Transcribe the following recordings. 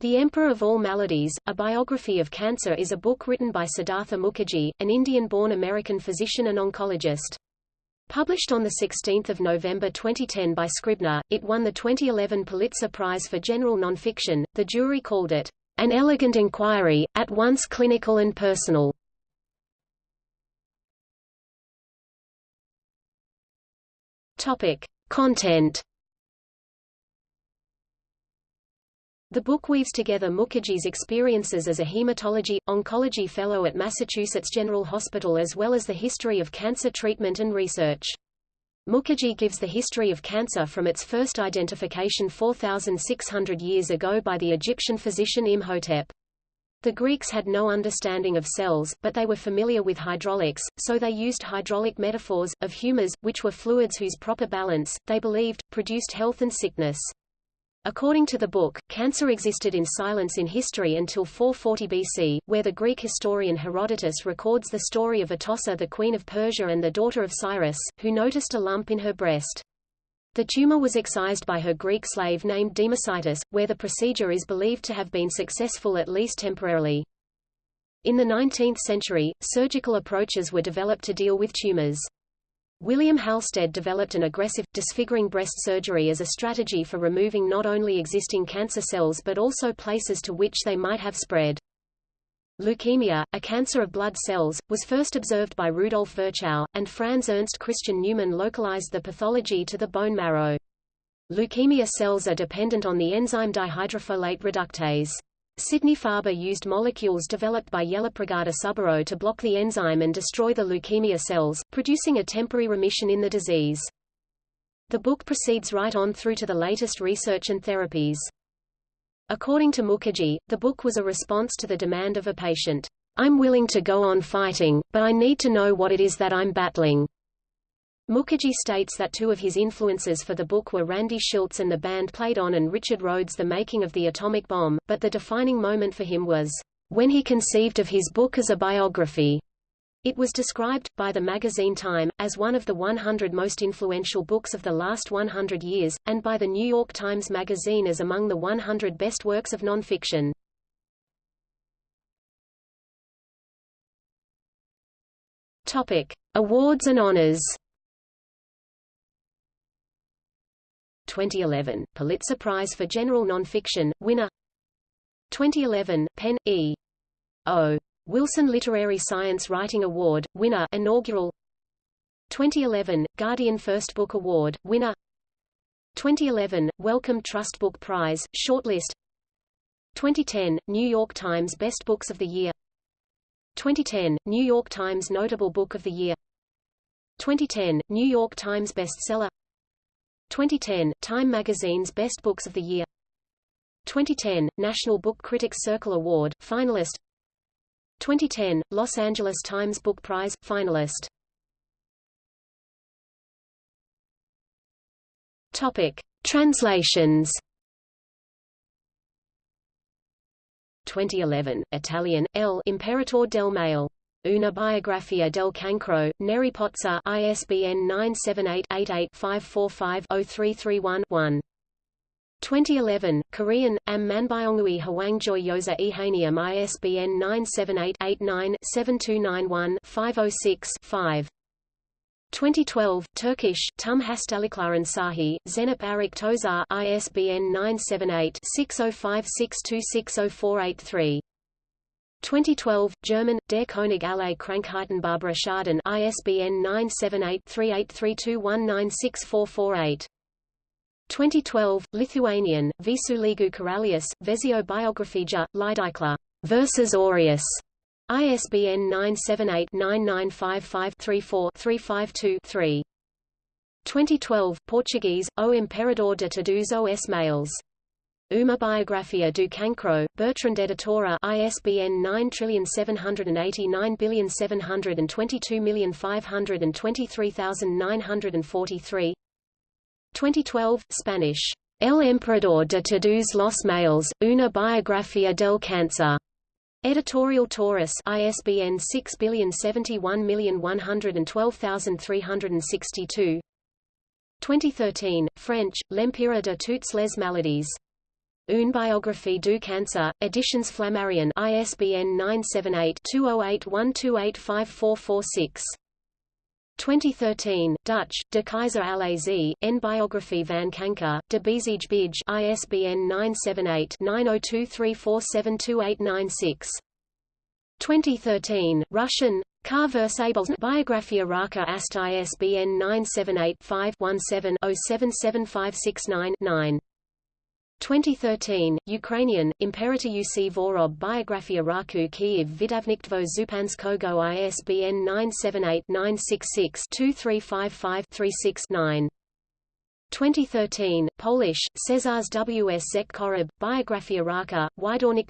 The Emperor of All Maladies, A Biography of Cancer is a book written by Siddhartha Mukherjee, an Indian-born American physician and oncologist. Published on 16 November 2010 by Scribner, it won the 2011 Pulitzer Prize for General Nonfiction. The jury called it, "...an elegant inquiry, at once clinical and personal." Topic. Content The book weaves together Mukherjee's experiences as a hematology, oncology fellow at Massachusetts General Hospital as well as the history of cancer treatment and research. Mukherjee gives the history of cancer from its first identification 4,600 years ago by the Egyptian physician Imhotep. The Greeks had no understanding of cells, but they were familiar with hydraulics, so they used hydraulic metaphors, of humors, which were fluids whose proper balance, they believed, produced health and sickness. According to the book, cancer existed in silence in history until 440 BC, where the Greek historian Herodotus records the story of Atossa the queen of Persia and the daughter of Cyrus, who noticed a lump in her breast. The tumor was excised by her Greek slave named Democedes, where the procedure is believed to have been successful at least temporarily. In the 19th century, surgical approaches were developed to deal with tumors. William Halsted developed an aggressive, disfiguring breast surgery as a strategy for removing not only existing cancer cells but also places to which they might have spread. Leukemia, a cancer of blood cells, was first observed by Rudolf Virchow, and Franz Ernst Christian Neumann localized the pathology to the bone marrow. Leukemia cells are dependent on the enzyme dihydrofolate reductase. Sidney Farber used molecules developed by Yellapragada Subbarow to block the enzyme and destroy the leukemia cells, producing a temporary remission in the disease. The book proceeds right on through to the latest research and therapies. According to Mukherjee, the book was a response to the demand of a patient. I'm willing to go on fighting, but I need to know what it is that I'm battling. Mukherjee states that two of his influences for the book were Randy Shilts and the band played on and Richard Rhodes' The Making of the Atomic Bomb, but the defining moment for him was, when he conceived of his book as a biography. It was described, by the magazine Time, as one of the 100 most influential books of the last 100 years, and by the New York Times Magazine as among the 100 best works of nonfiction. Topic. Awards and honors 2011, Pulitzer Prize for General Nonfiction, winner. 2011, PEN, E. O. Wilson Literary Science Writing Award, winner inaugural. 2011, Guardian First Book Award, winner. 2011, Wellcome Trust Book Prize, shortlist. 2010, New York Times Best Books of the Year. 2010, New York Times Notable Book of the Year. 2010, New York Times Bestseller 2010, Time Magazine's Best Books of the Year 2010, National Book Critics Circle Award, finalist 2010, Los Angeles Times Book Prize, finalist Topic. Translations 2011, Italian, L. Imperatore del Male Una biografia del cancro, Neri Pozza ISBN 978-88-545-0331-1. 2011, Korean, Am Manbyongui Hwangjoy Yosa Ehanium ISBN 978-89-7291-506-5. 2012, Turkish, Tum Hastalıkların Sahi, Zenip Arik Tozar ISBN 978-6056260483. 2012, German, Der König aller Krankheiten Barbara Schaden ISBN 978-3832196448. 2012, Lithuanian, Visuligu Karalius, Vezio Biographija, Leidykla, Versus Aureus, ISBN 978-9955-34-352-3. 2012, Portuguese, O Imperador de Todos os Males. Uma Biografia do Cancro, Bertrand Editora ISBN 9789722523943 2012, Spanish. El Emperador de Todos los Males, Una Biografia del Cáncer. Editorial Taurus ISBN 6071112362 2013, French, L'Empire de toutes les maladies. Une biographie du cancer, Editions Flammarion ISBN 978-2081285446. 2013, Dutch, De Keyser Alazie, N Biography van Kanker, De Bezige Bij ISBN 978-9023472896. 2013, Russian, Kar Versables Biographia Raka Ast ISBN 978-5-17-077569-9. 2013, Ukrainian, Imperator UC Vorob Biographia Raku Kiev Vidavniktvo Zupanskogo ISBN 978-966-2355-36-9. 2013, Polish, Cezars W. S. Zek Korob, Biographia Raka, Wydornik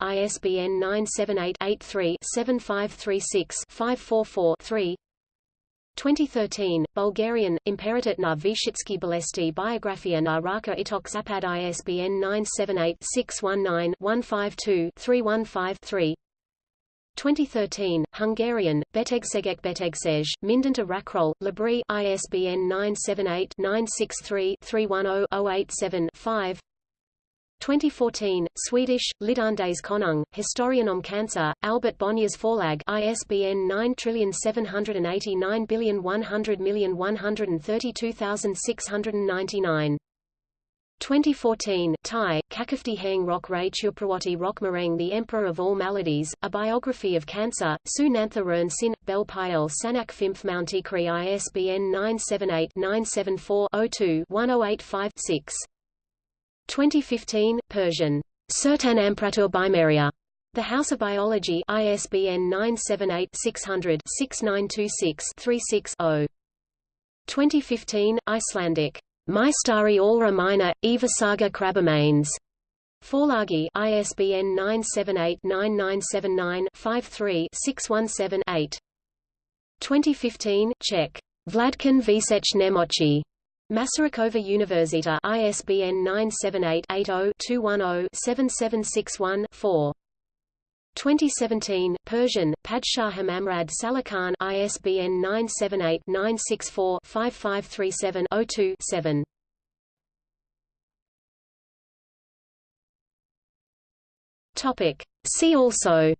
ISBN 978-83-7536-544-3 2013, Bulgarian, Imperator na Vyshitsky Bolesti Biographia na Raka Itok Zapad ISBN 978-619-152-315-3 2013, Hungarian, Betegsegek Betegsej, Mindenta Rakrol, Labri ISBN 978-963-310-087-5 2014, Swedish, Lidandes Konung, Historien om Cancer, Albert Bonniers Forlag ISBN 9789100132699 2014, Thai, Kakafti Hang Rock Ray Chuprawati Rock Marang The Emperor of All Maladies, A Biography of Cancer, Su Nantha Rern Sin, Bel Piel Sanak Fimph Mountikri ISBN 978-974-02-1085-6. 2015, Persian. Sertan Ampratur Bimeria. The House of Biology ISBN 978-600-6926-36-0. 2015, Icelandic. Mystari Allra Minor, Eva Saga Krabamanes. Forlagi ISBN 978-9979-53-617-8. 2015, Czech. Vladkin Visech Nemochi. Masarykova Universita ISBN 978-80-210-7761-4. 2017, Persian, Padshah Hamamrad Salakhan ISBN 978-964-5537-02-7. Topic. See also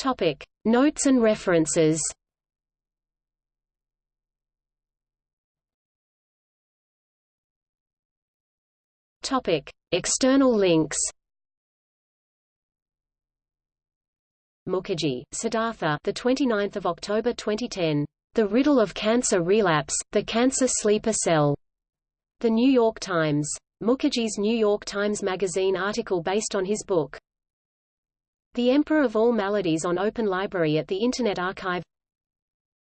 Topic. Notes and references Topic: External links. Mukherjee, Siddhartha, the 29th of October 2010. The Riddle of Cancer Relapse: The Cancer Sleeper Cell. The New York Times. Mukherjee's New York Times Magazine article based on his book. The Emperor of All Maladies on Open Library at the Internet Archive.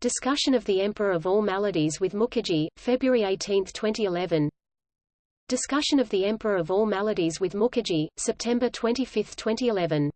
Discussion of the Emperor of All Maladies with Mukherjee, February 18, 2011. Discussion of the Emperor of All Maladies with Mukherjee, September 25, 2011